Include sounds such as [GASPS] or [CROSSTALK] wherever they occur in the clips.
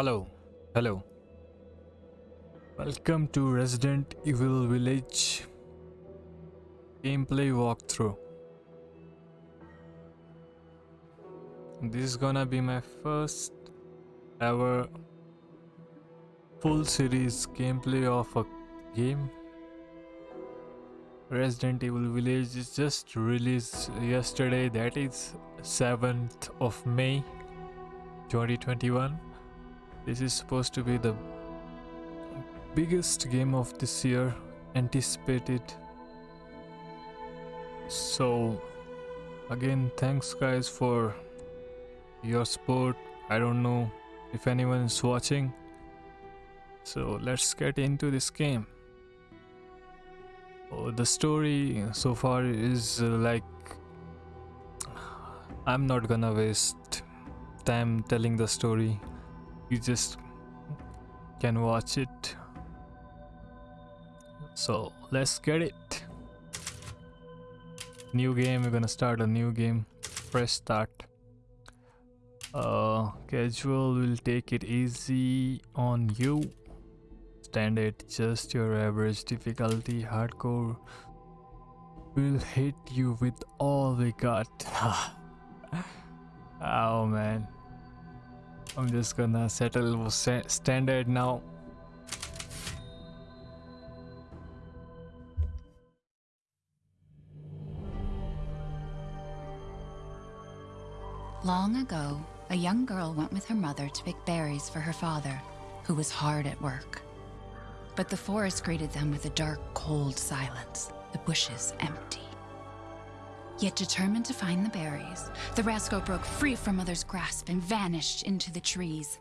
Hello, hello. Welcome to Resident Evil Village gameplay walkthrough. This is gonna be my first ever full series gameplay of a game. Resident Evil Village is just released yesterday, that is 7th of May 2021. This is supposed to be the biggest game of this year, anticipated. So, again, thanks guys for your support. I don't know if anyone is watching. So, let's get into this game. Oh, the story so far is uh, like I'm not gonna waste time telling the story you just can watch it. So let's get it. New game we're gonna start a new game. Fresh start. Uh casual will take it easy on you. Standard just your average difficulty hardcore. Will hit you with all we got. [LAUGHS] Oh man I'm just gonna settle standard now. Long ago, a young girl went with her mother to pick berries for her father, who was hard at work. But the forest greeted them with a dark, cold silence, the bushes empty. Yet determined to find the berries, the rascal broke free from Mother's grasp and vanished into the trees.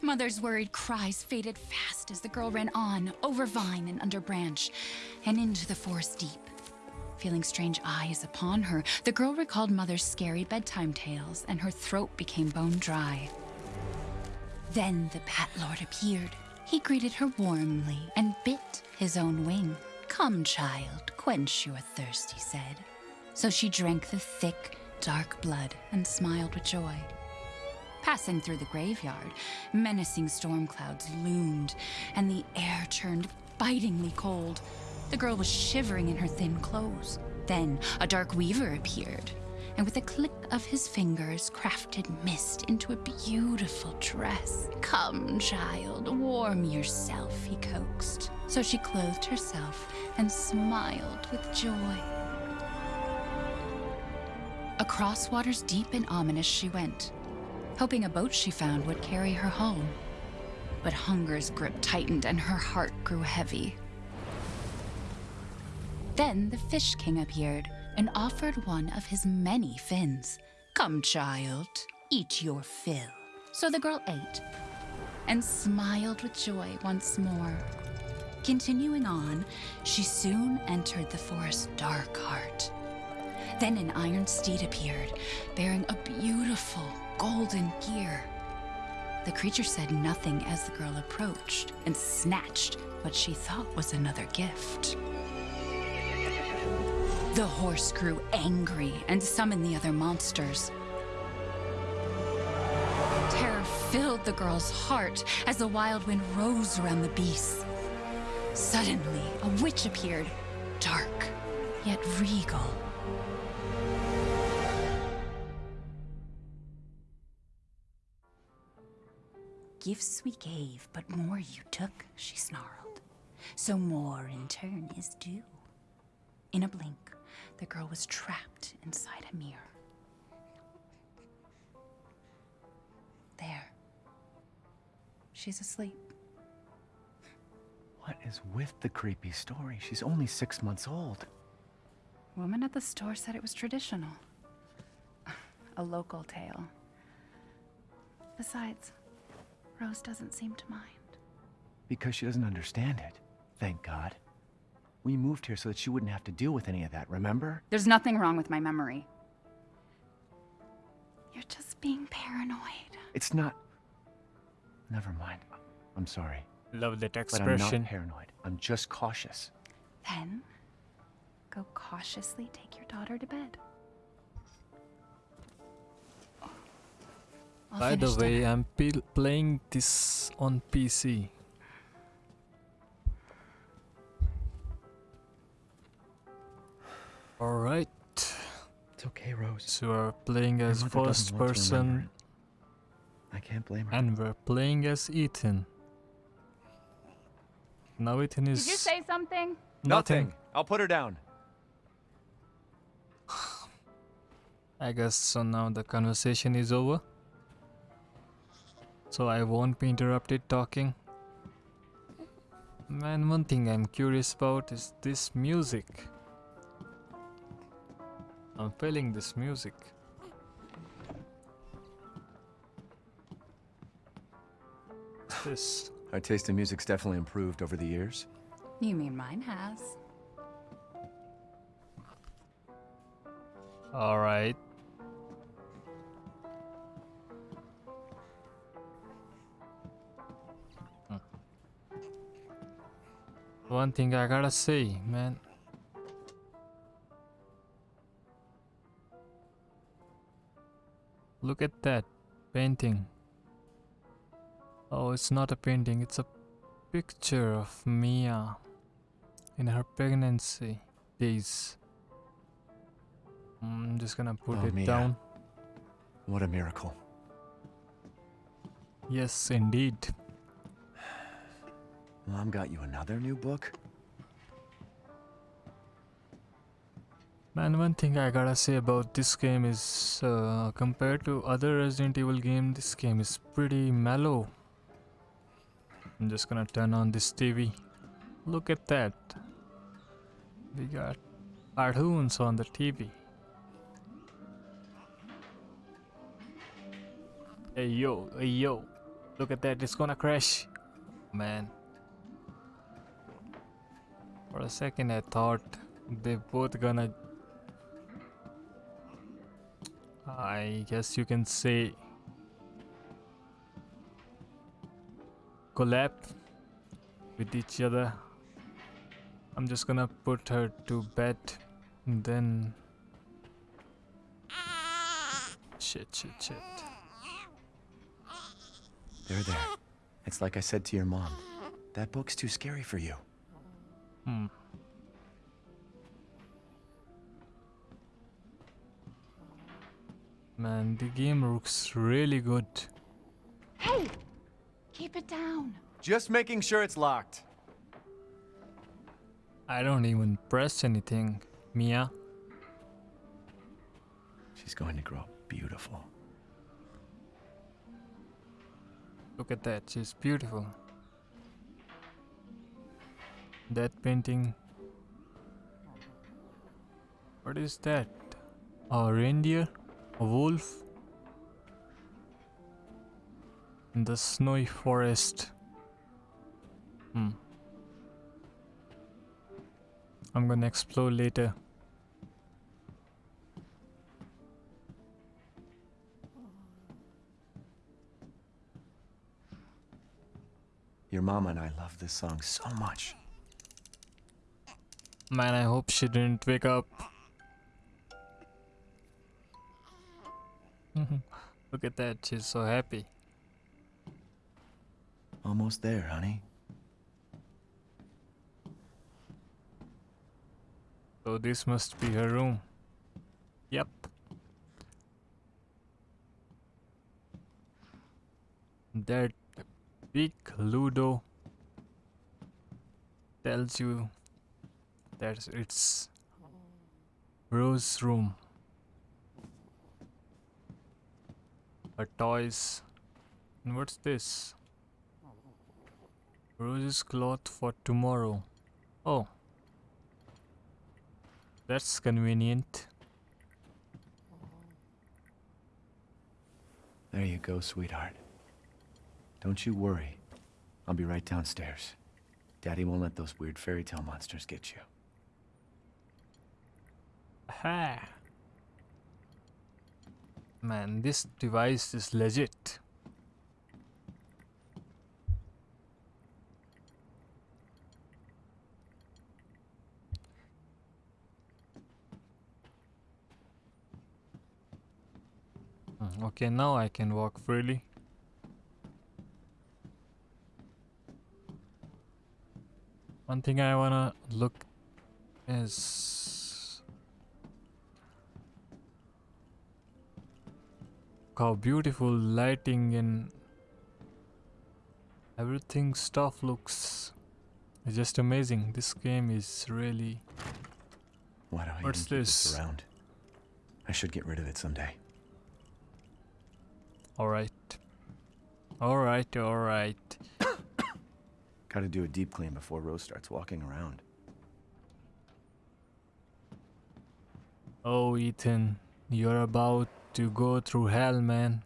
Mother's worried cries faded fast as the girl ran on, over vine and under branch, and into the forest deep. Feeling strange eyes upon her, the girl recalled Mother's scary bedtime tales, and her throat became bone dry. Then the Bat Lord appeared. He greeted her warmly and bit his own wing. Come, child, quench your thirst, he said. So she drank the thick, dark blood and smiled with joy. Passing through the graveyard, menacing storm clouds loomed, and the air turned bitingly cold. The girl was shivering in her thin clothes. Then a dark weaver appeared, and with a click of his fingers, crafted mist into a beautiful dress. Come, child, warm yourself, he coaxed. So she clothed herself and smiled with joy. Across waters deep and ominous she went, hoping a boat she found would carry her home. But hunger's grip tightened and her heart grew heavy. Then the Fish King appeared and offered one of his many fins. Come, child, eat your fill. So the girl ate and smiled with joy once more. Continuing on, she soon entered the forest's dark heart. Then an iron steed appeared, bearing a beautiful golden gear. The creature said nothing as the girl approached and snatched what she thought was another gift. The horse grew angry and summoned the other monsters. Terror filled the girl's heart as the wild wind rose around the beasts. Suddenly, a witch appeared, dark, yet regal. Gifts we gave, but more you took, she snarled. So more in turn is due. In a blink, the girl was trapped inside a mirror. There. She's asleep. What is with the creepy story? She's only six months old. Woman at the store said it was traditional. [LAUGHS] A local tale. Besides, Rose doesn't seem to mind. Because she doesn't understand it. Thank God. We moved here so that she wouldn't have to deal with any of that, remember? There's nothing wrong with my memory. You're just being paranoid. It's not... Never mind. I'm sorry. Love that expression. But I'm not paranoid. I'm just cautious. Then, go cautiously take your daughter to bed. I'll By the way, dinner. I'm playing this on PC. Alright, It's okay, Rose. so we're playing as mother first want to remember person. I can't blame her. and we're playing as Ethan. Now Ethan is Did you say something? nothing. I'll put her down. [SIGHS] I guess so now the conversation is over. So I won't be interrupted talking. Man, one thing I'm curious about is this music. I'm feeling this music. This? Our taste in music's definitely improved over the years. You mean mine has? Alright. One thing I gotta say, man. Look at that painting. Oh, it's not a painting, it's a picture of Mia in her pregnancy days. Mm, I'm just gonna put Oh, it Mia. down. What a miracle. Yes, indeed. Mom got you another new book? Man, one thing I gotta say about this game is, uh, compared to other Resident Evil game, this game is pretty mellow. I'm just gonna turn on this TV. Look at that. We got cartoons on the TV. Hey yo, hey yo. Look at that, it's gonna crash. Man. For a second I thought they both gonna I guess you can say... Collapse with each other. I'm just gonna put her to bed and then shit shit shit. There, there. It's like I said to your mom. That book's too scary for you. Hmm. Man, the game looks really good. Hey! Keep it down. Just making sure it's locked. I don't even press anything, Mia. She's going to grow up beautiful. Look at that, she's beautiful. That painting. What is that? A reindeer? A wolf? In the snowy forest. Hmm. I'm gonna explore later. Your mama and I love this song so much. Man, I hope she didn't wake up. [LAUGHS] Look at that, she's so happy. Almost there, honey. So this must be her room. Yep. That big Ludo tells you that it's Rose's room. Her toys. And what's this? Rose's cloth for tomorrow. Oh. That's convenient. There you go, sweetheart. Don't you worry. I'll be right downstairs. Daddy won't let those weird fairy tale monsters get you. Ha! Man, this device is legit. Hmm. Okay, now I can walk freely. One thing I wanna look is how beautiful lighting and everything stuff looks it's just amazing. This game is really Why do I What's this this? around? I should get rid of it someday. alright. Alright, alright. [COUGHS] Gotta do a deep clean before Rose starts walking around. Oh, Ethan, you're about to go through hell, man.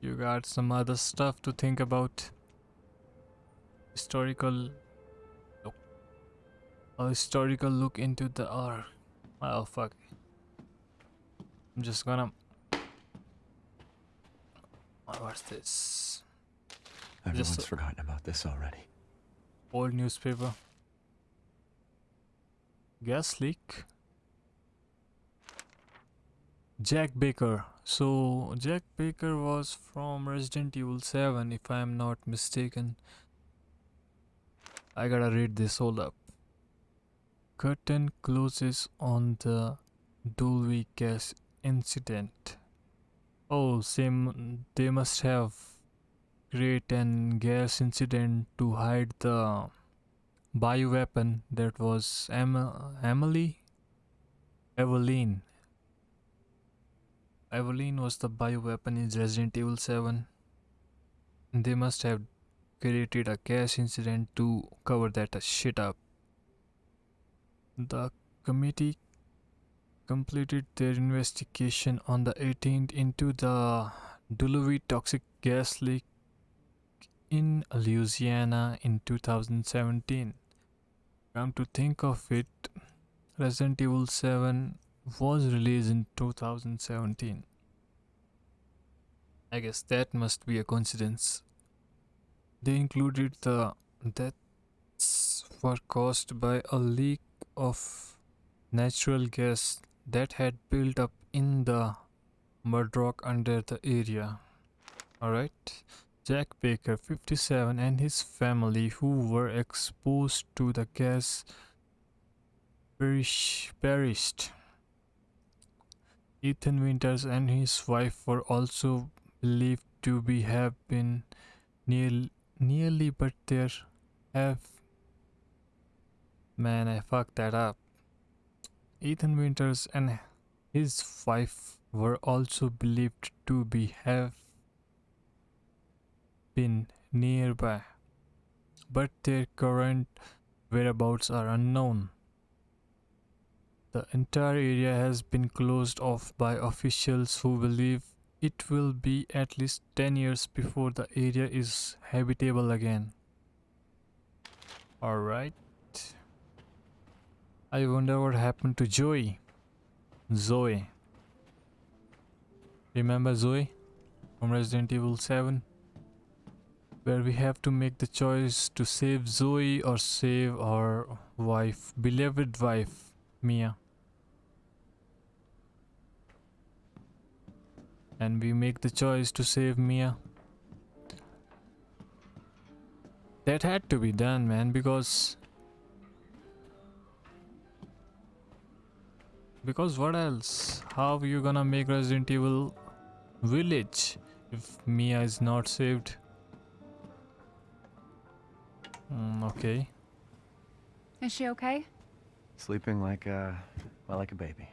You got some other stuff to think about. Historical. Nope. A historical look into the R. Oh, fuck. I'm just gonna. Oh, What's this? Everyone's Just- forgotten about this already. Old newspaper. Gas leak. Jack Baker. So Jack Baker was from Resident Evil 7 if I am not mistaken. I gotta read this hold up. Curtain closes on the Dulvey gas incident. Oh, same they must have create an gas incident to hide the bioweapon that was Em- Emily? Eveline. Eveline was the bioweapon in Resident Evil 7. They must have created a gas incident to cover that shit up. The committee completed their investigation on the 18th into the Dulvey toxic gas leak in Louisiana in 2017. Come to think of it, Resident Evil 7 was released in 2017. I guess that must be a coincidence. They included the deaths were caused by a leak of natural gas that had built up in the mud rock under the area. Alright. Jack Baker, 57, and his family, who were exposed to the gas, perish, perished. Ethan Winters and his wife were also believed to be have been near, nearly, but there have. Man, I fucked that up. Ethan Winters and his wife were also believed to be have been nearby, but their current whereabouts are unknown. The entire area has been closed off by officials who believe it will be at least 10 years before the area is habitable again. Alright. I wonder what happened to Joey. Zoe. Remember Zoe from Resident Evil 7? Where we have to make the choice to save Zoe or save our wife, beloved wife, Mia. And we make the choice to save Mia. That had to be done, man, because. Because what else? How are you gonna make Resident Evil Village if Mia is not saved? Mm, okay. Is she okay? Sleeping like a, well, like a baby.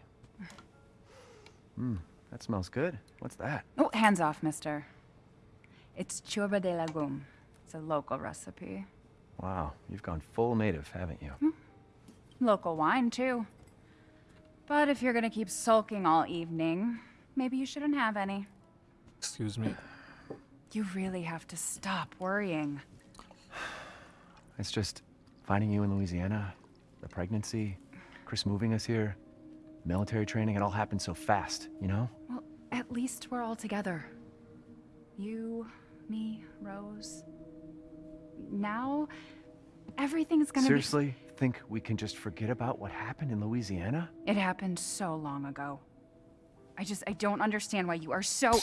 Hmm, that smells good. What's that? Oh, hands off, mister. It's ciorbă de legume. It's a local recipe. Wow, you've gone full native, haven't you? Local wine, too. But if you're gonna keep sulking all evening, maybe you shouldn't have any. Excuse me. You really have to stop worrying. It's just finding you in Louisiana, the pregnancy, Chris moving us here, military training, it all happened so fast, you know? Well, at least we're all together. You, me, Rose. Now, everything's gonna Seriously, think we can just forget about what happened in Louisiana? It happened so long ago. I just, I don't understand why you are so.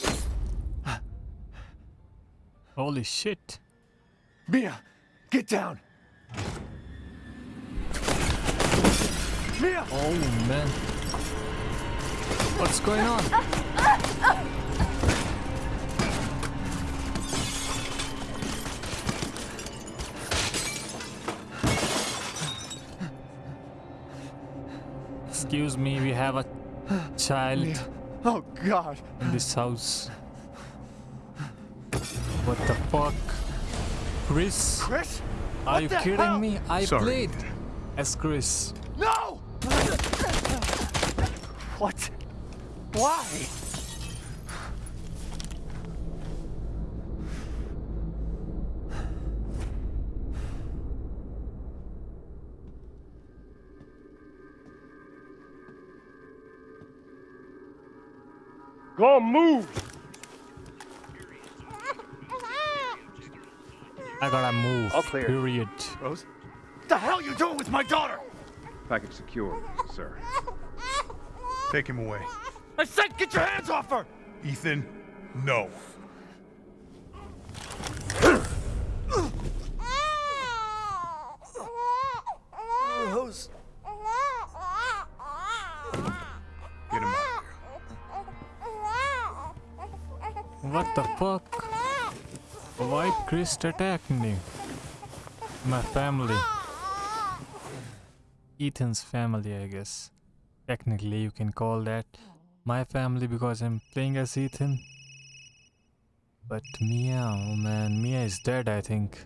Holy shit. Mia, get down. Mia! Oh man. What's going on? Excuse me, we have a child Mia. Oh, God. in this house. What the fuck? Chris? Chris? Are What you kidding hell? me? I Sorry. played as Chris. No! What? Why? Go move! I gotta move. All clear. Period. Rose? What the hell you doing with my daughter? Package secure, sir. Take him away. I said get your hands off her! Ethan, no. Rose. Get him out. What the fuck? Why Chris attacked me? My family. Ethan's family, I guess. Technically, you can call that my family because I'm playing as Ethan. But Mia, oh man, Mia is dead, I think.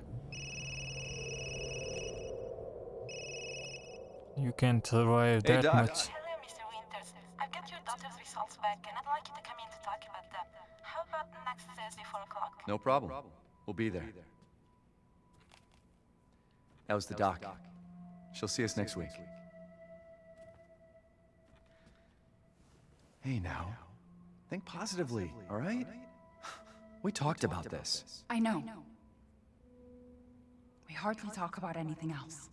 You can't survive Hey, that Doc. much. Hello, Mr. Winters. I've got your daughter's results back, and I'd like you to come in to talk about them. How about next Thursday, 4 o'clock? No problem. We'll be there. That was the doc. She'll see us next week. Hey now. Think positively, all right? [SIGHS] We talked about this. I know. We hardly talk about anything else.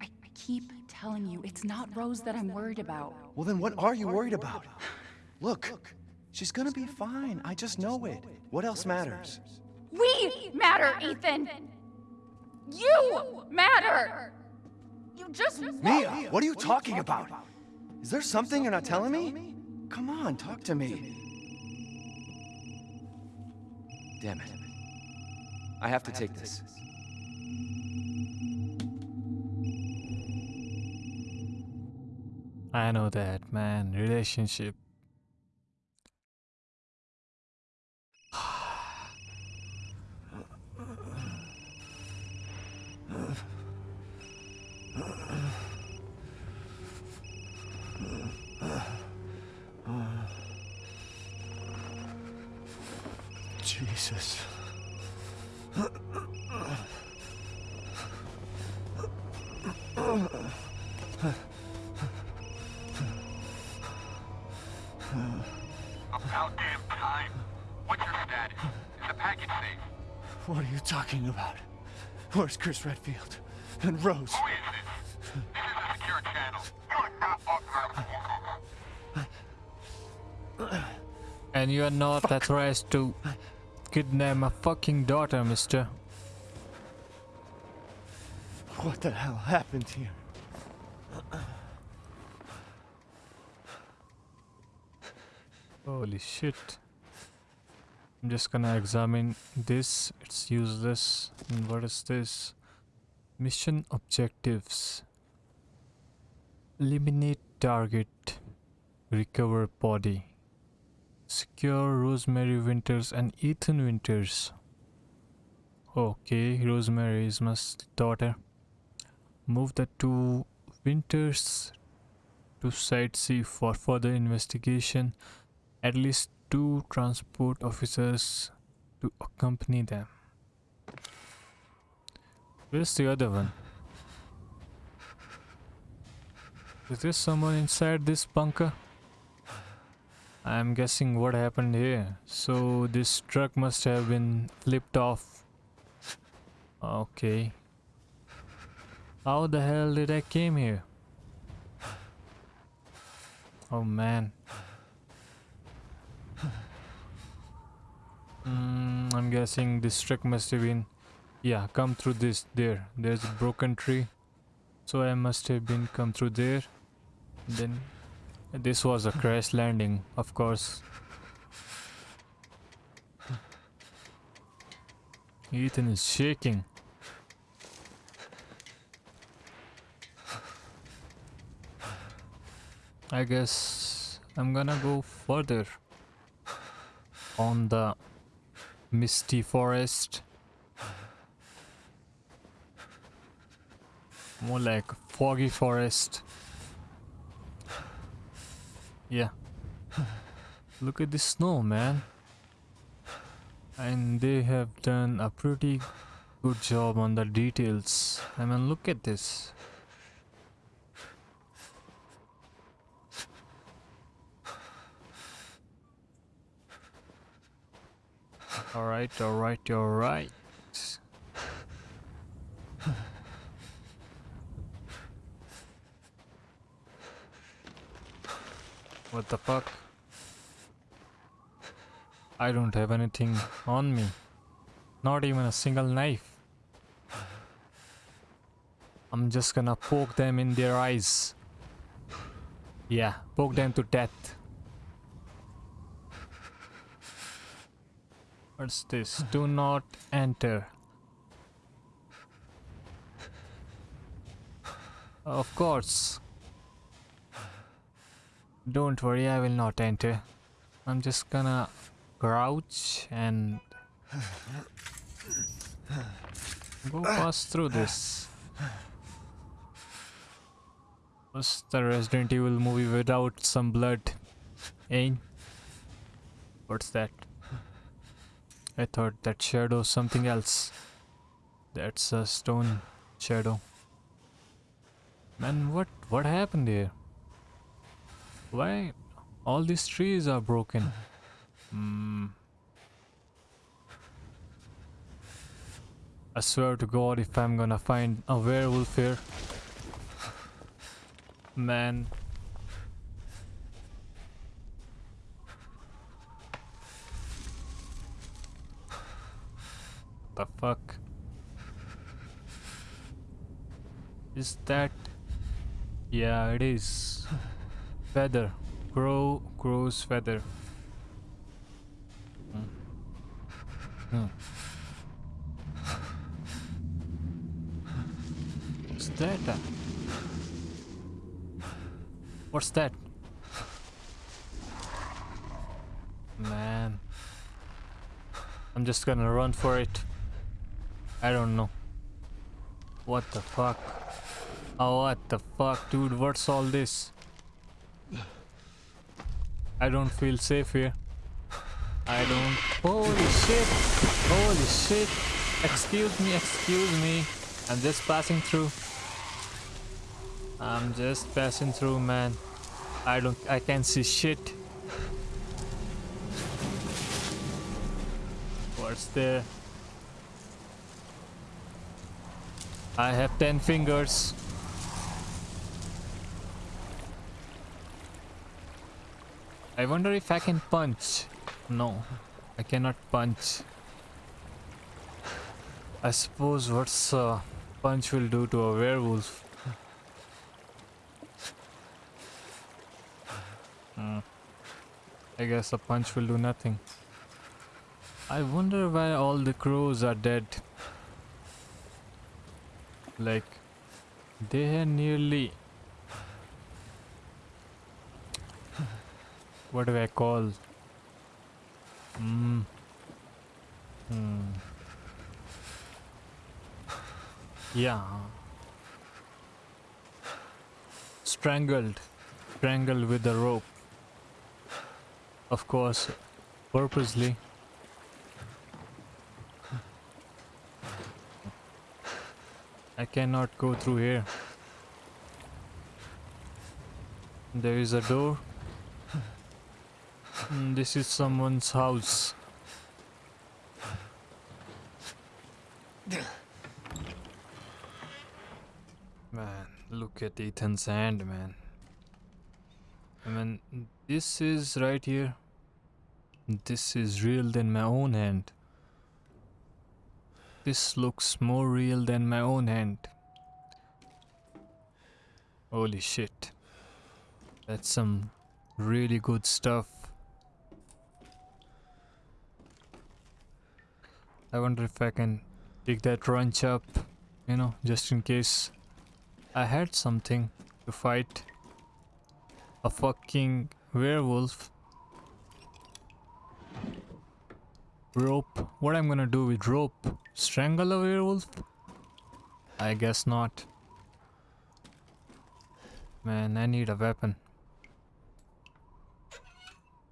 I, I keep telling you, it's not Rose that I'm worried about. Well, then what are you worried about? [SIGHS] Look, she's gonna be fine. I just know it. What else matters? We matter, Ethan! You matter! You just Mia, what are you talking about? Is there something you're not telling me? Come on, talk to me. Damn it. I have to take this. I know that, man. Relationship. [SIGHS] [SIGHS] Jesus. About damn time. What's your status? Is the package safe? What are you talking about? Where's Chris Redfield? And Rose? Who is this? This is a secure channel. You are not authorized. And you are not authorized to kidnap my fucking daughter, mister. What the hell happened here? Holy shit. I'm just gonna examine this. It's useless. And what is this? Mission objectives. Eliminate target. Recover body. Secure Rosemary Winters and Ethan Winters. Okay, Rosemary is my daughter. Move the two Winters to Site C for further investigation at least two transport officers to accompany them. Where's the other one? Is there someone inside this bunker? I'm guessing what happened here. So this truck must have been flipped off. Okay. How the hell did I came here? Oh man. Mm, I'm guessing this truck must have been. Yeah, come through this. There. There's a broken tree. So I must have been come through there. Then. This was a crash landing, of course. Ethan is shaking. I guess I'm gonna go further on the misty forest. More like foggy forest. Yeah. Look at the snow, man. And they have done a pretty good job on the details. I mean, look at this. Alright, alright, alright. What the fuck? I don't have anything on me. Not even a single knife. I'm just gonna poke them in their eyes. Yeah, poke them to death. What's this? Do not enter. Of course. Don't worry, I will not enter. I'm just gonna crouch and go pass through this. What's the Resident Evil movie without some blood? Ain't? What's that? I thought that shadow something else. That's a stone shadow. Man, what what happened here? Why all these trees are broken? Hmm. I swear to God, if I'm gonna find a werewolf here, man. The fuck? Is that? Yeah, it is. Feather. Crow, crow's feather. Hmm. Hmm. What's that? uh? What's that? Man. I'm just gonna run for it. I don't know. What the fuck? Oh, what the fuck, dude? What's all this? I don't feel safe here. I don't. Holy shit! Holy shit! Excuse me, excuse me. I'm just passing through. I'm just passing through, man. I don't. I can't see shit. What's there? I have 10 fingers. I wonder if I can punch. No, I cannot punch. I suppose what's a punch will do to a werewolf. Hmm. I guess a punch will do nothing. I wonder why all the crows are dead. Like, they are nearly. What do I call? Hmm. Hmm. Yeah. Strangled. Strangled with a rope. Of course, purposely. I cannot go through here. There is a door. Mm, this is someone's house. Man, look at Ethan's hand, man. I mean, this is right here. This is real than my own hand. This looks more real than my own hand. Holy shit. That's some really good stuff. I wonder if I can pick that wrench up, you know, just in case I had something to fight a fucking werewolf. Rope. What I'm gonna do with rope? Strangle a werewolf? I guess not. Man, I need a weapon.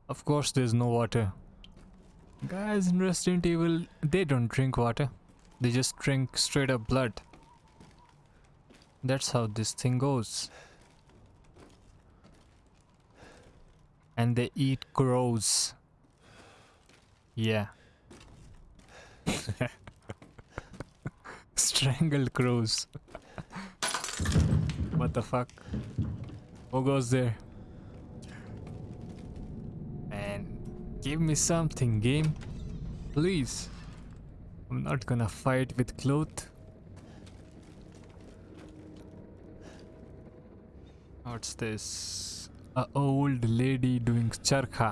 Of course there's no water. Guys in Resident Evil, they don't drink water. They just drink straight up blood. That's how this thing goes. And they eat crows. Yeah. [LAUGHS] Strangled crows. what the fuck? Who goes there? Man, give me something, game. Please. I'm not gonna fight with cloth. What's this? A old lady doing charkha.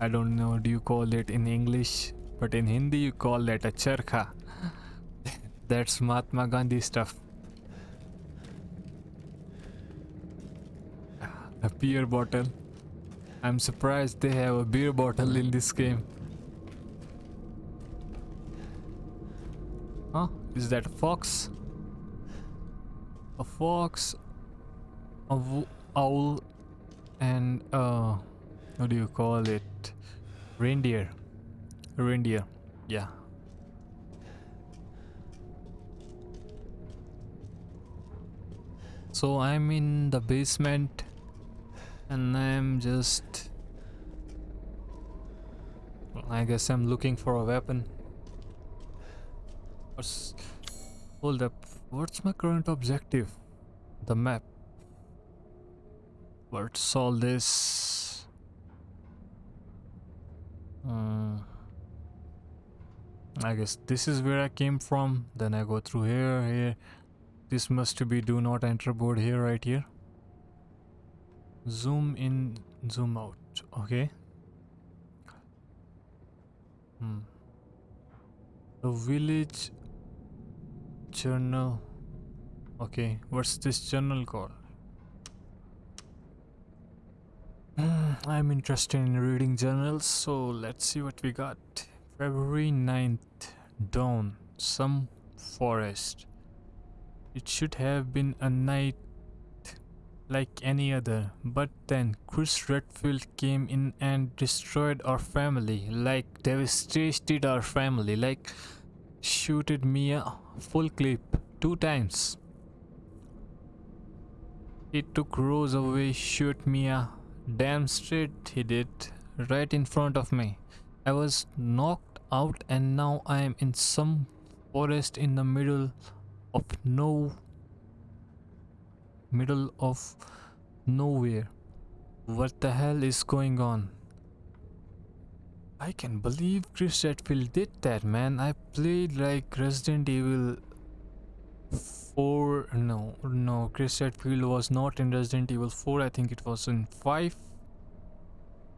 I don't know do you call it in English, but in Hindi you call that a charkha. [LAUGHS] That's Mahatma Gandhi stuff. A beer bottle. I'm surprised they have a beer bottle in this game. Huh? Is that a fox? A fox, a owl, and uh, what do you call it? Reindeer. Reindeer. Yeah. So I'm in the basement and I'm just I guess I'm looking for a weapon. What's, hold up. What's my current objective? The map. What's all this? Uh, I guess this is where I came from. Then I go through here here. This must be do not enter board here right here zoom in zoom out okay? Hmm. The village journal okay what's this journal called? Hmm, i'm interested in reading journals so let's see what we got. February 9th dawn some forest. It should have been a night like any other. But then Chris Redfield came in and destroyed our family, like devastated our family, like shooted Mia full clip two times. He took Rose away, shoot Mia. Damn straight he did, right in front of me. I was knocked out and now I am in some forest in the middle of no middle of nowhere. What the hell is going on? I can believe Chris Redfield did that, man. I played like Resident Evil 4. No, no, Chris Redfield was not in Resident Evil 4. I think it was in 5.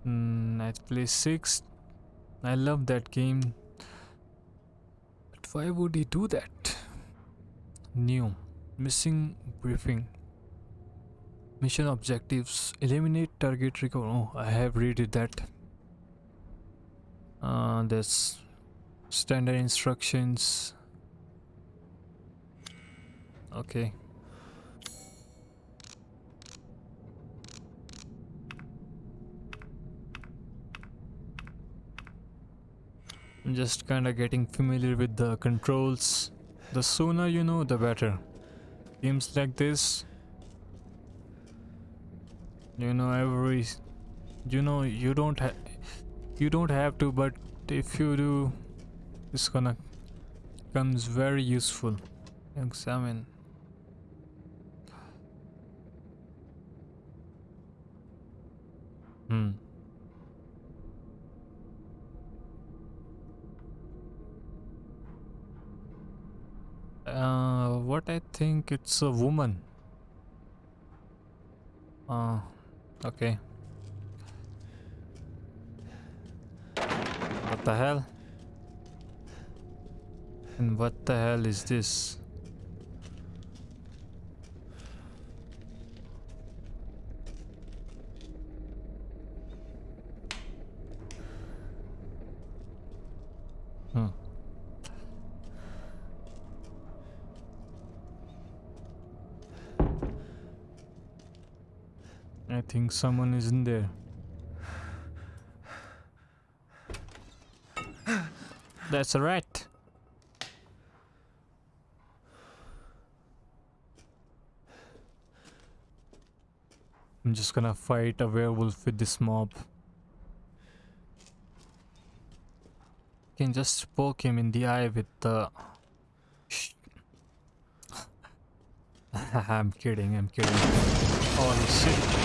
Mm, I played 6. I love that game. But why would he do that? New. Missing briefing. Mission objectives. Eliminate target recover. Oh, I have read that. Uh, there's standard instructions. Okay. I'm just kinda getting familiar with the controls. The sooner you know, the better. Games like this, you know, every, you know, you don't have, you don't have to, but if you do, it's gonna comes very useful. Examine. Hmm. Uh, what I think it's a woman. Uh, okay. What the hell? And what the hell is this? Hmm. I someone is in there. That's a rat. I'm just gonna fight a werewolf with this mob. Can just poke him in the eye with the. [LAUGHS] I'm kidding, I'm kidding. Holy shit.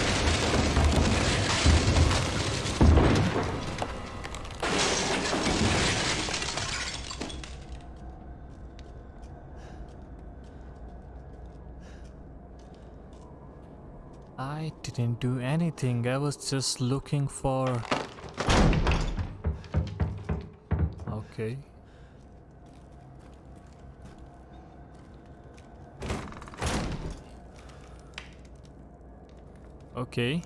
I didn't do anything. I was just looking for. Okay. Okay.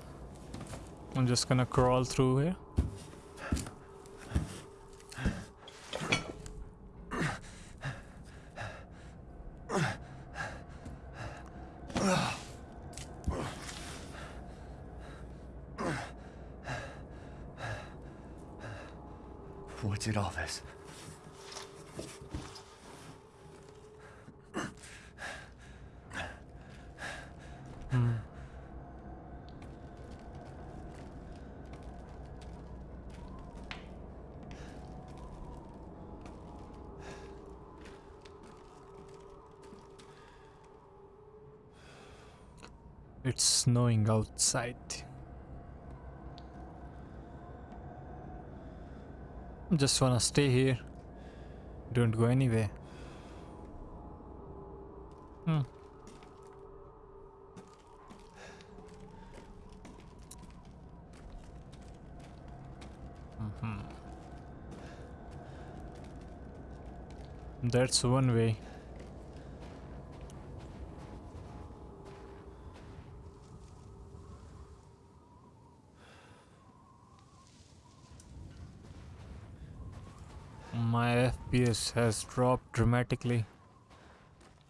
I'm just gonna crawl through here. What did all this? It's outside. Just wanna stay here. Don't go anywhere. Hmm. Mhm. That's one way. FPS has dropped dramatically.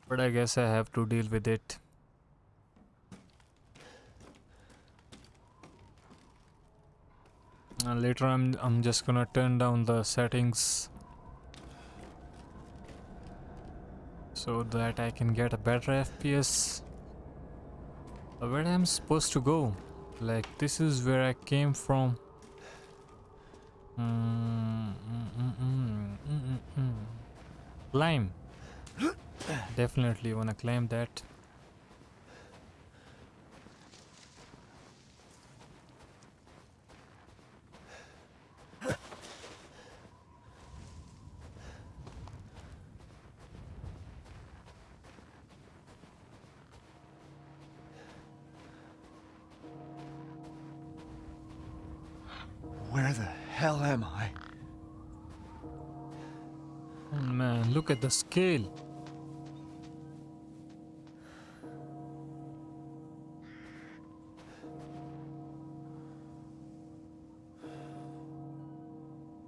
But I guess I have to deal with it. And later I'm I'm just gonna turn down the settings so that I can get a better FPS. Where I'm supposed to go? Like this is where I came from. Mm, mm, mm, mm. Climb. [GASPS] Definitely wanna climb that. Where the hell am I? Oh, man, look at the scale.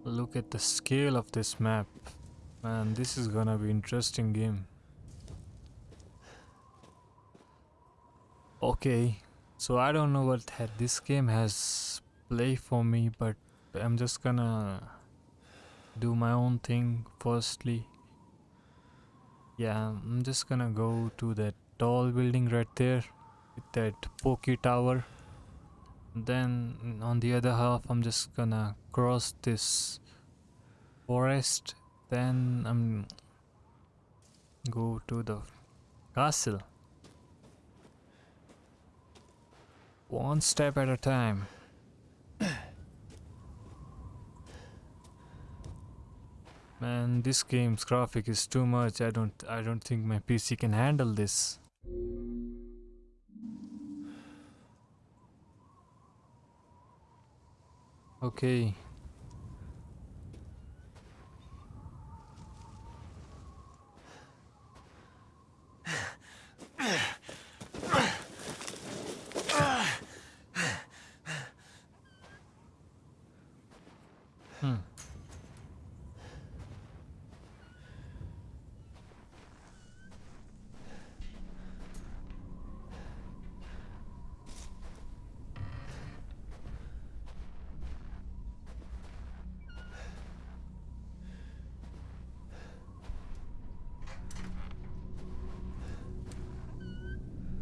Look at the scale of this map. Man, this is gonna be interesting game. Okay, so I don't know what this game has play for me, but I'm just gonna do my own thing firstly. Yeah, I'm just gonna go to that tall building right there with that pokey tower. Then on the other half, I'm just gonna cross this forest. Then I'm go to the castle. One step at a time. [COUGHS] Man, this game's graphic is too much. I don't I don't think my PC can handle this. Okay.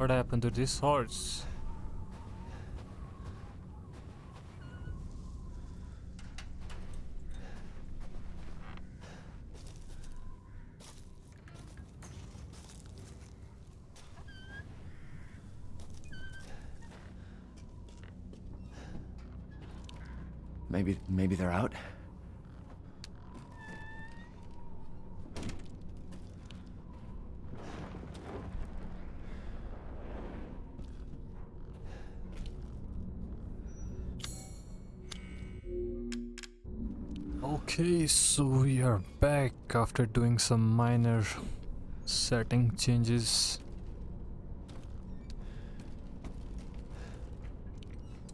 What happened to this horse? Maybe, maybe they're out? Okay, so we are back after doing some minor setting changes.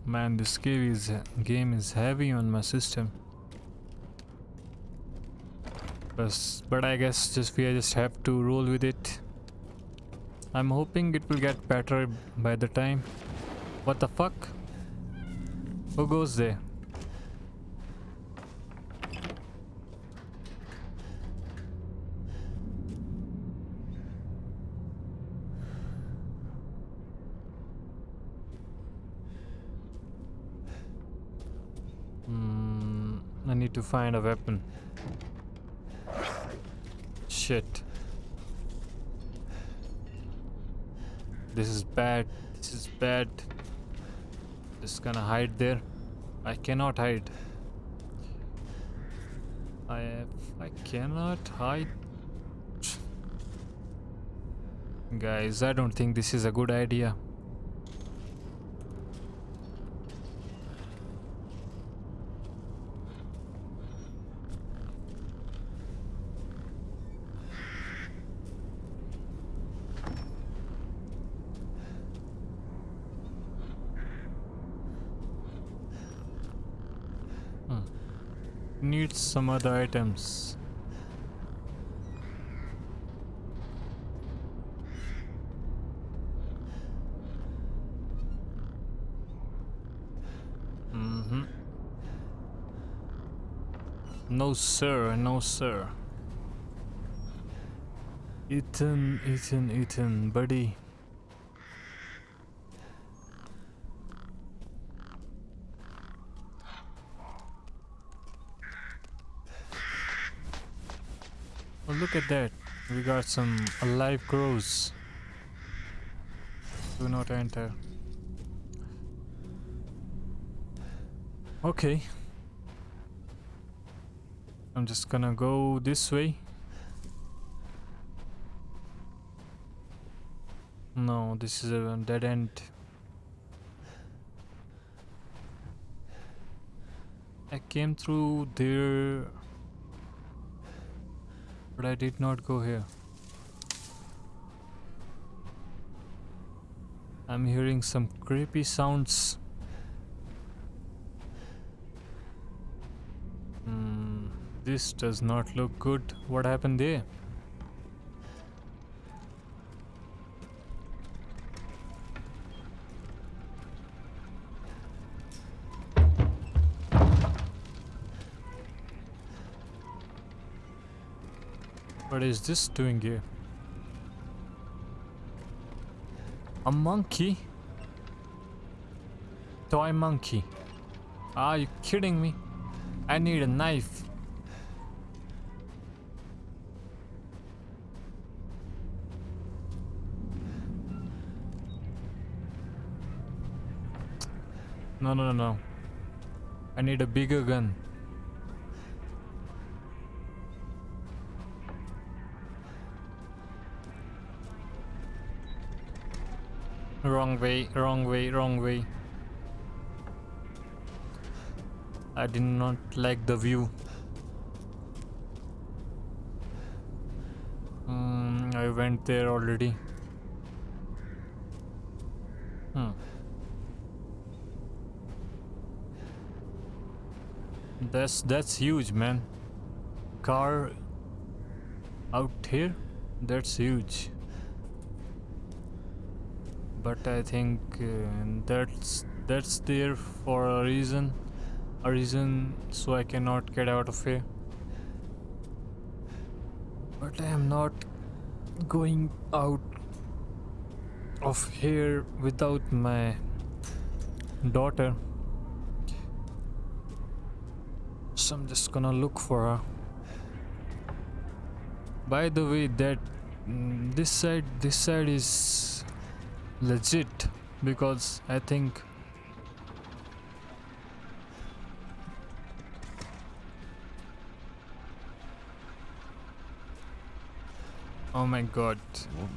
Man, this game is game is heavy on my system. But, but I guess just we just have to roll with it. I'm hoping it will get better by the time. What the fuck? Who goes there? Hmm, I need to find a weapon. Shit. This is bad. This is bad. Just gonna hide there. I cannot hide. I I cannot hide. Guys, I don't think this is a good idea. Need some other items. Mm-hmm. No sir, no sir. Ethan, Ethan, Ethan, buddy. Look at that. We got some alive crows. Do not enter. Okay. I'm just gonna go this way. No, this is a dead end. I came through there but I did not go here. I'm hearing some creepy sounds. Hmm, this does not look good. What happened there? What is this doing here? A monkey? Toy monkey. Are you kidding me? I need a knife. No, no, no, no. I need a bigger gun. Wrong way, wrong way, wrong way. I did not like the view. Hmm, I went there already. Hmm. That's that's huge, man. Car out here, that's huge. But I think uh, that's that's there for a reason, a reason so I cannot get out of here. But I am not going out of here without my daughter. So I'm just gonna look for her. By the way, that mm, this side, this side is legit because I think Oh my god.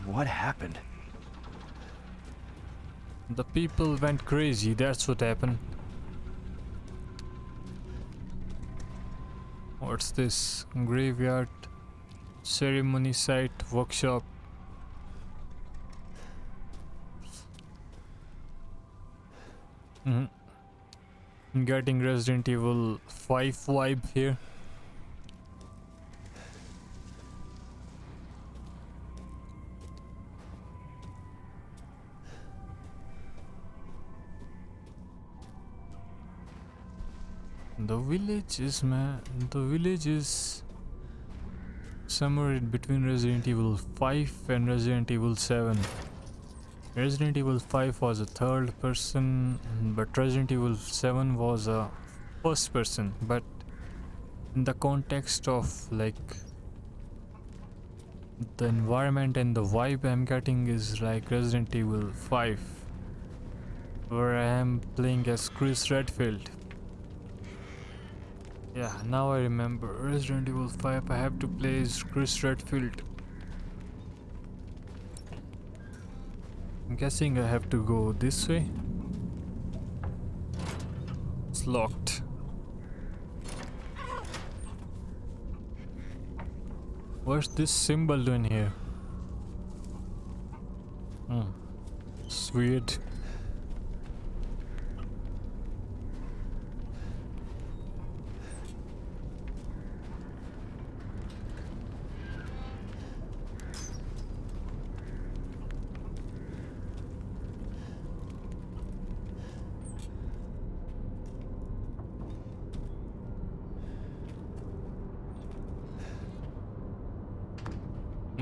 What happened? The people went crazy, that's what happened. What's this? Graveyard, ceremony site, workshop. Mhm. Getting Resident Evil 5 vibe here. The village is man. The village is somewhere in between Resident Evil 5 and Resident Evil 7. Resident Evil 5 was a third person, but Resident Evil 7 was a first person. But in the context of like the environment and the vibe I'm getting is like Resident Evil 5, where I am playing as Chris Redfield. Yeah, now I remember. Resident Evil 5, I have to play as Chris Redfield. I'm guessing I have to go this way. It's locked. What's this symbol doing here? Hmm. It's weird.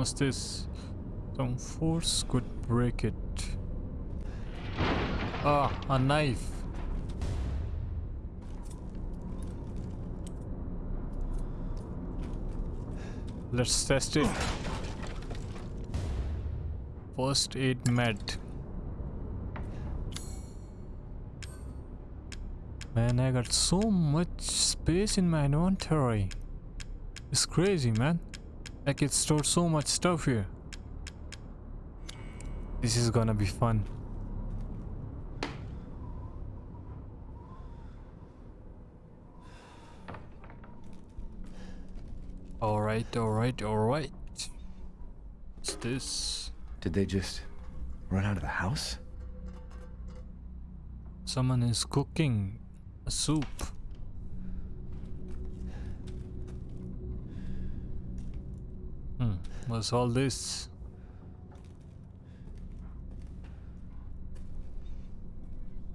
What's this? Some force could break it. Ah, a knife. Let's test it. First aid med. Man, I got so much space in my inventory. It's crazy, man. I can store so much stuff here. This is gonna be fun. Alright, alright, alright. What's this? Did they just run out of the house? Someone is cooking a soup. What's all this?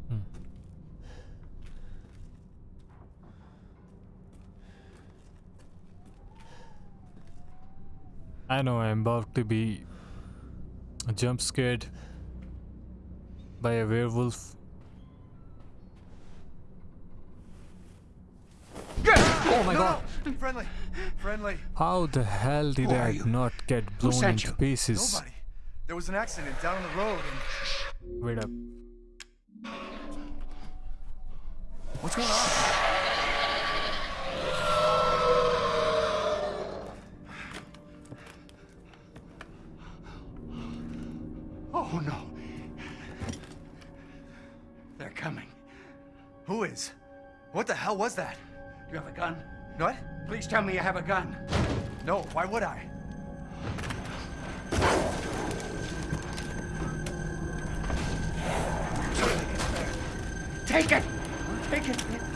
Hmm. I know I'm about to be jump scared by a werewolf. Oh my god! Friendly! Friendly! How the hell did Who I not get blown into you? pieces? Nobody. There was an accident down the road and... Wait up. What's going on? Oh no. They're coming. Who is? What the hell was that? You have a gun? What? Please tell me you have a gun. No, why would I? Take it! Take it!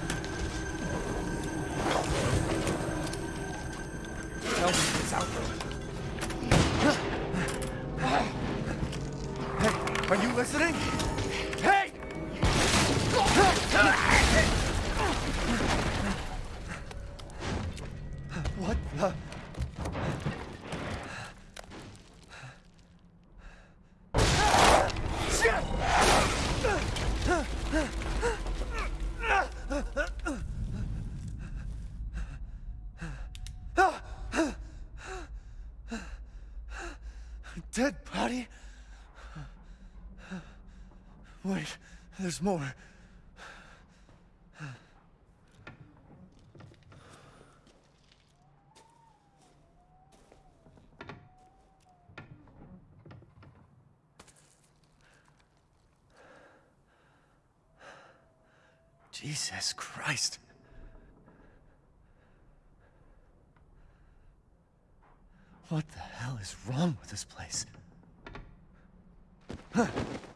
There's more. Jesus Christ. What the hell is wrong with this place? What's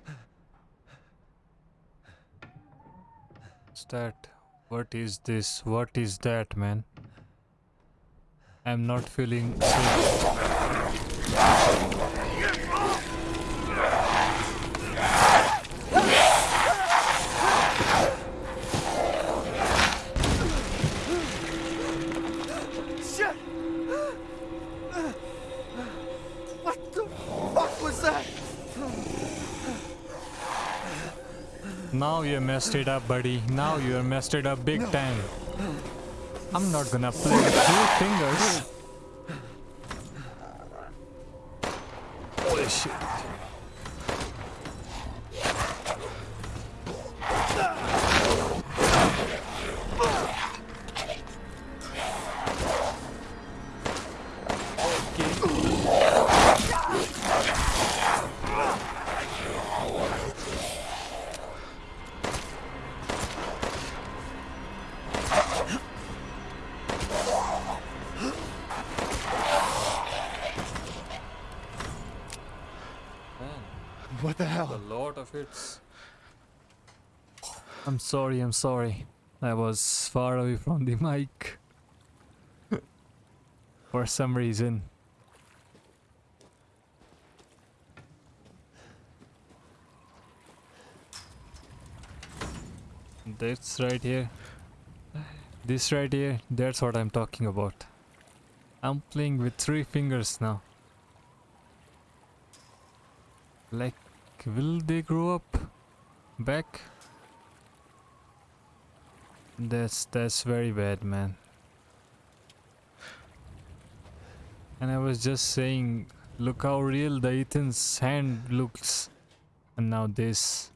that? What is this? What is that, man? I'm not feeling safe. Now you messed it up, buddy. Now you messed it up big time. I'm not gonna play with two fingers. Sorry, I'm sorry. I was far away from the mic. [LAUGHS] For some reason. That's right here. This right here, that's what I'm talking about. I'm playing with three fingers now. Like, will they grow up back? That's that's very bad, man. And I was just saying, look how real the Ethan's hand looks, and now this.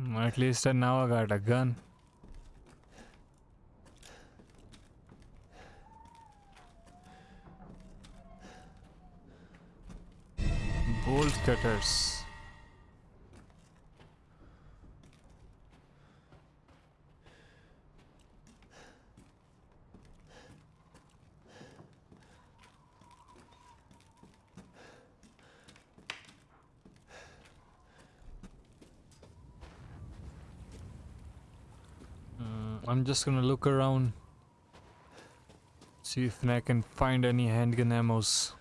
Mm, At least now I got a gun. Bolt cutters. I'm just gonna look around, see if I can find any handgun ammos.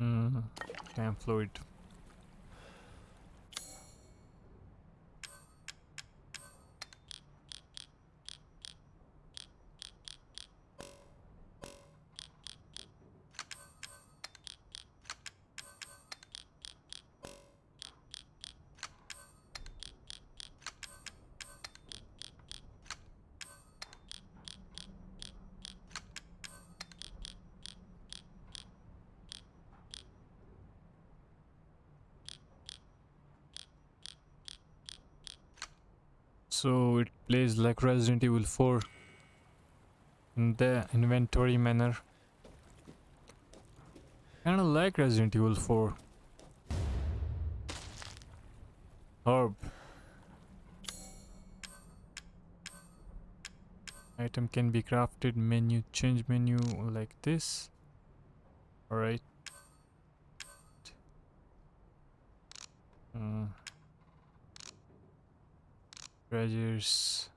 Mm, chem fluid. Plays like Resident Evil 4 in the inventory manner. Kinda like Resident Evil 4. Herb. Item can be crafted menu change menu like this. Alright. Treasures.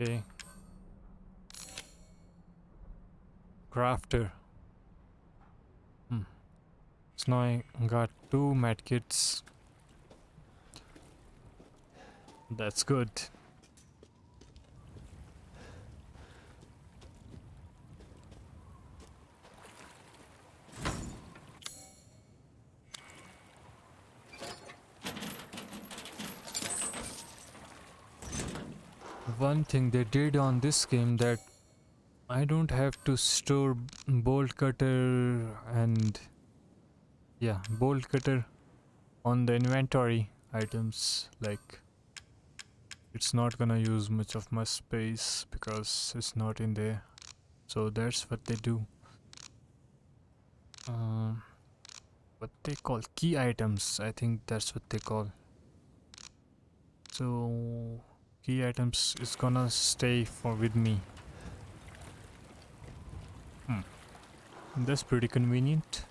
Okay. Crafter. Hmm. So now I got two medkits. That's good. One thing they did on this game that I don't have to store bolt cutter and yeah bolt cutter on the inventory items like it's not gonna use much of my space because it's not in there. So that's what they do. Um, what they call key items I think that's what they call. So key items is gonna stay for with me. Hmm. that's pretty convenient.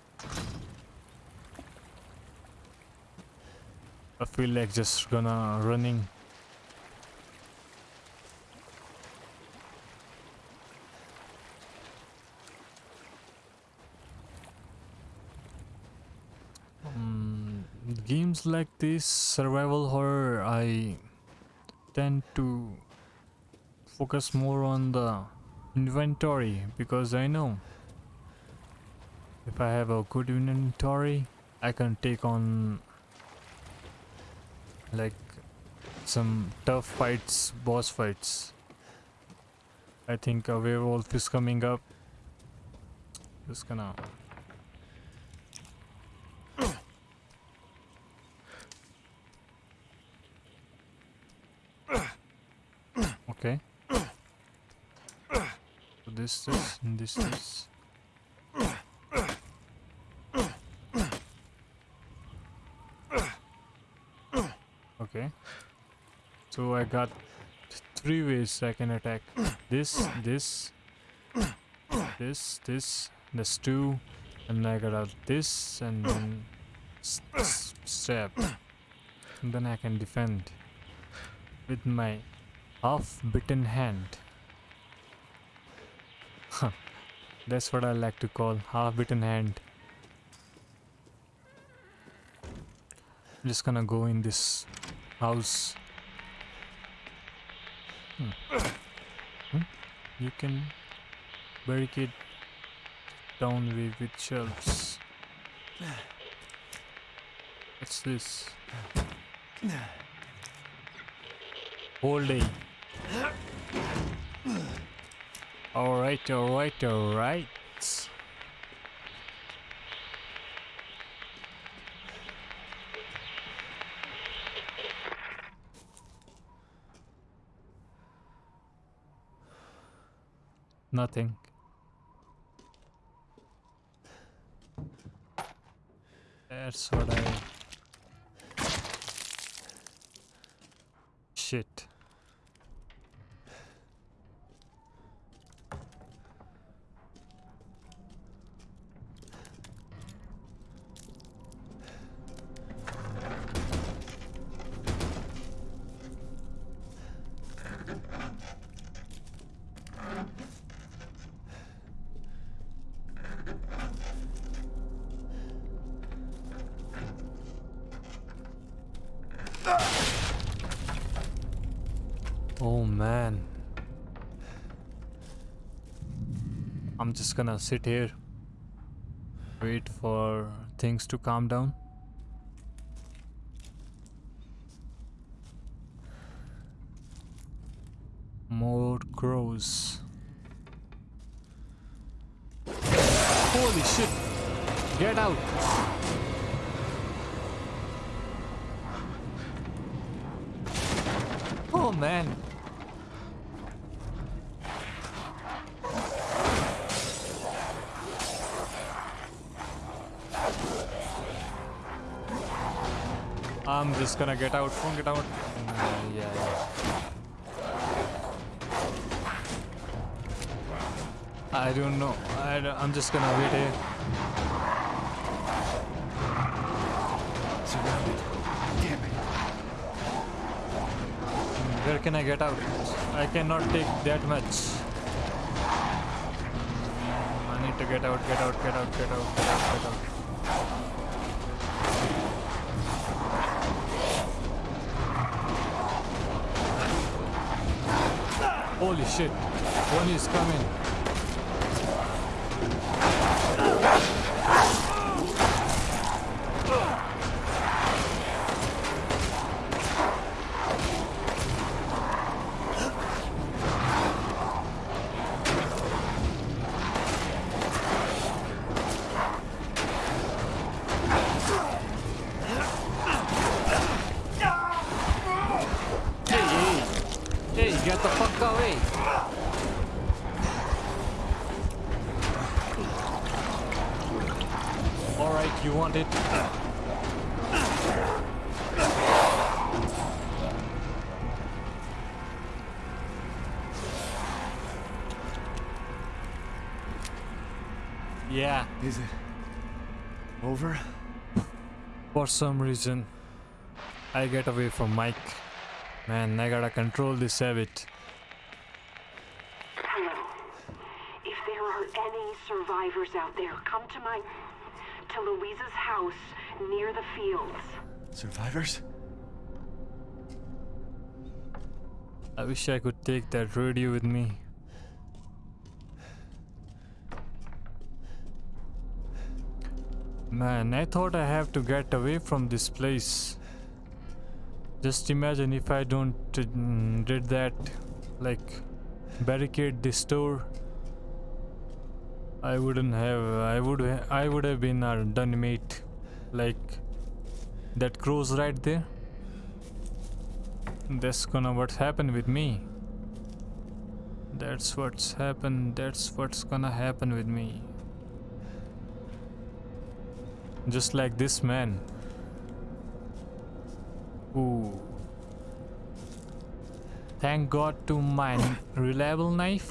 I feel like just gonna running. Um, games like this survival horror I tend to focus more on the inventory because I know if I have a good inventory I can take on like some tough fights boss fights. I think a werewolf is coming up. Just gonna okay so this this and okay. So I got three ways I can attack. This this this this this two and I got out this and then stab. And then I can defend with my half bitten hand Huh. That's what I like to call half bitten hand. I'm just gonna go in this house. Hmm. Hmm? you can barricade down with, with shelves. What's this? Whole day all right all right all right. Nothing. That's what i shit Oh man. I'm just gonna sit here. Wait for things to calm down. More crows. Holy Holy shit! Get out! Oh man! Just gonna get out. Won't get out. Mm, yeah, yeah. I don't know. I don't- I'm just gonna wait here. Surrounded. Damn it. Where can I get out? I cannot take that much. I need to get out, get out, get out, get out, get out, get out. Holy shit. One is coming. For some reason, I get away from mic. Man, I gotta control this habit. If there are any survivors out there, come to my... to Luiza's house near the fields. Survivors? I wish I could take that radio with me. Man, I thought I have to get away from this place. Just imagine if I don't mm, did that, like barricade this store. I wouldn't have. I would. I would have been a done mate, like that crows right there. That's gonna what's happened with me. That's what's happened. That's what's gonna happen with me. Just like this man. Ooh. Thank God to my reliable knife.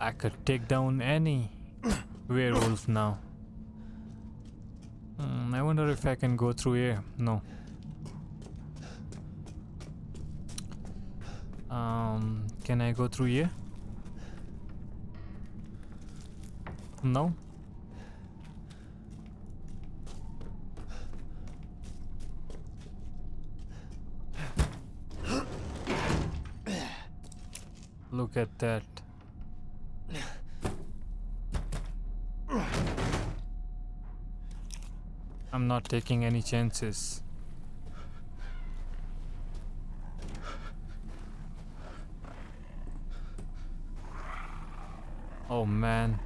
I could take down any werewolf now. Hmm, I wonder if I can go through here. No. Um, can I go through here? No. Look at that. I'm not taking any chances. Oh man.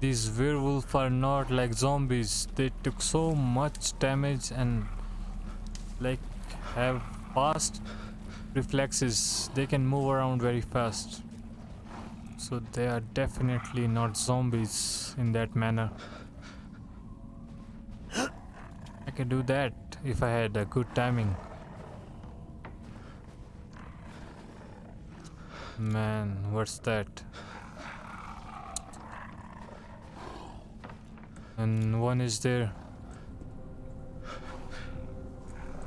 These werewolves are not like zombies. They took so much damage and like have fast reflexes. They can move around very fast. So they are definitely not zombies in that manner. I could do that if I had a good timing. Man, what's that? And one is there.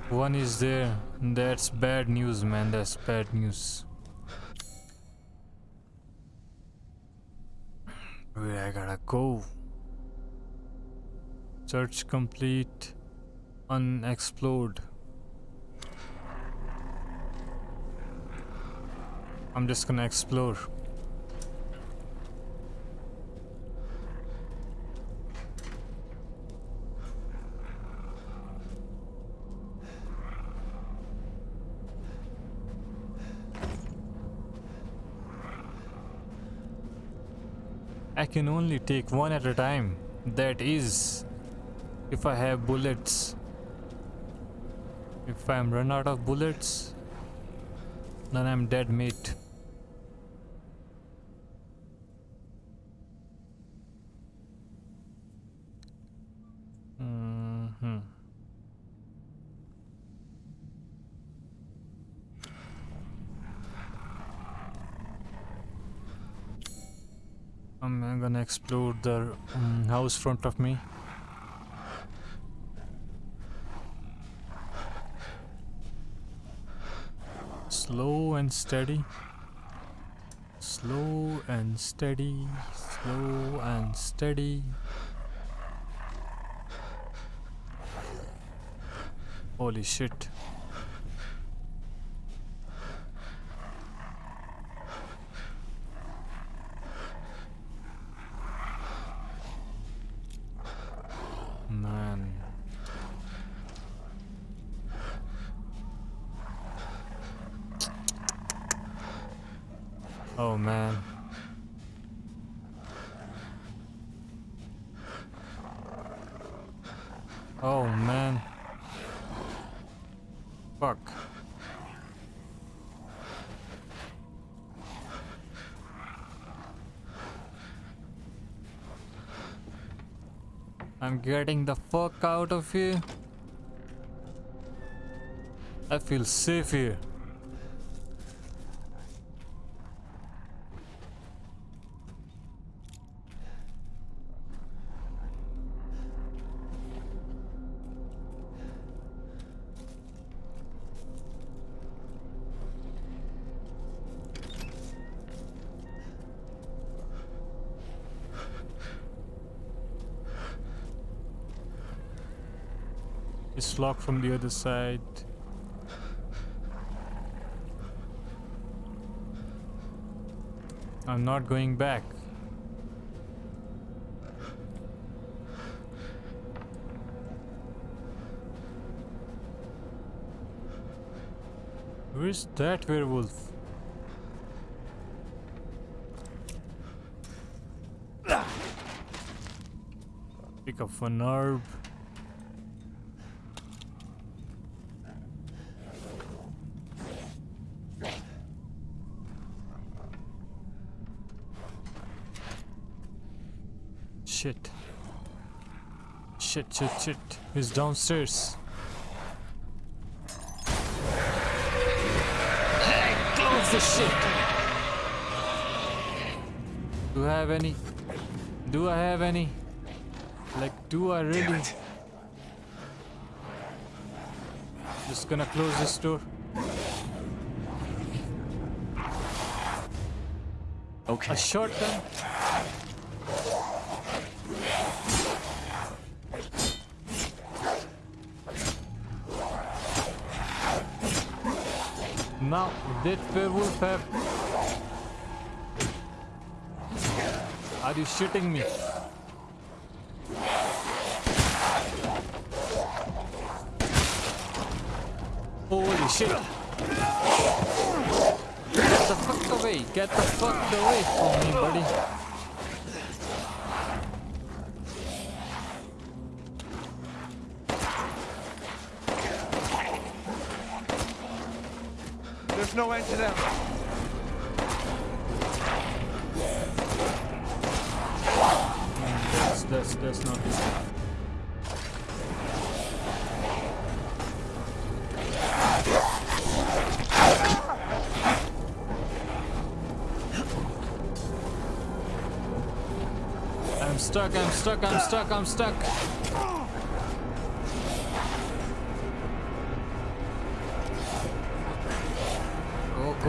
One is there. That's bad news, man. That's bad news. Where I gotta go? Search complete. Unexplored. I'm just gonna explore. Can only take one at a time. That is, if I have bullets. If I'm run out of bullets, then I'm dead mate. hmm Explore the um, house front of me. Slow and steady. Slow and steady. Slow and steady. Holy shit. Man. Oh man. Oh man. Fuck. I'm getting the fuck out of here. I feel safe here. Locked from the other side. I'm not going back. Where's that werewolf? Pick up an herb. Shit. Shit, shit. He's downstairs. Hey, close the shit. Do I have any? Do I have any? Like, do I really? Just gonna close this door. Okay. A shotgun? Now, did werewolf have... Are you shitting me? Holy shit! Get the fuck away! Get the fuck away from me, buddy! There's no end to them. That's, that's, that's not I'm stuck, I'm stuck, I'm stuck, I'm stuck.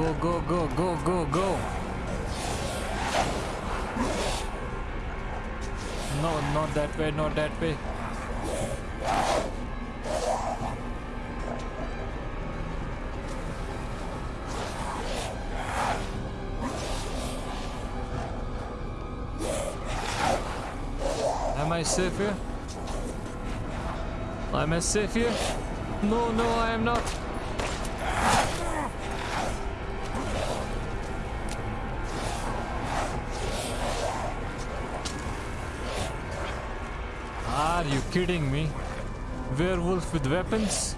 Go, go, go, go, go, go. No, not that way, not that way. Am I safe here? Am I safe here? No, no, I am not. Kidding me? Werewolf with weapons?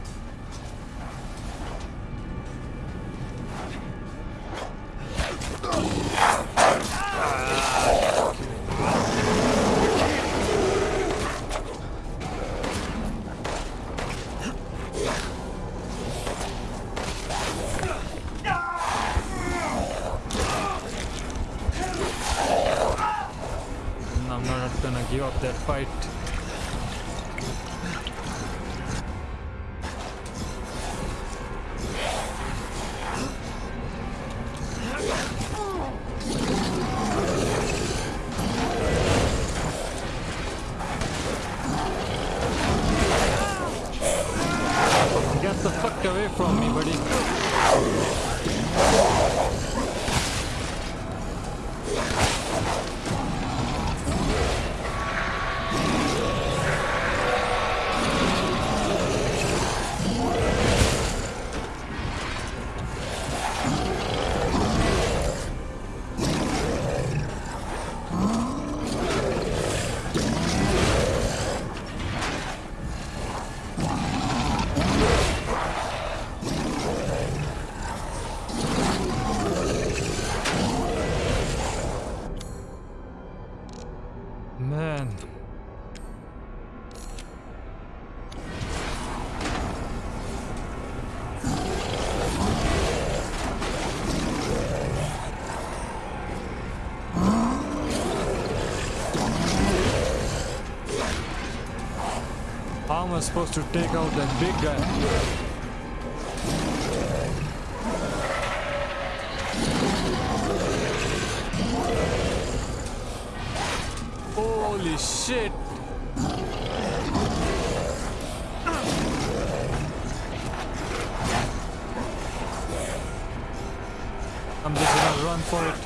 I supposed to take out that big guy? Holy shit! I'm just gonna run for it.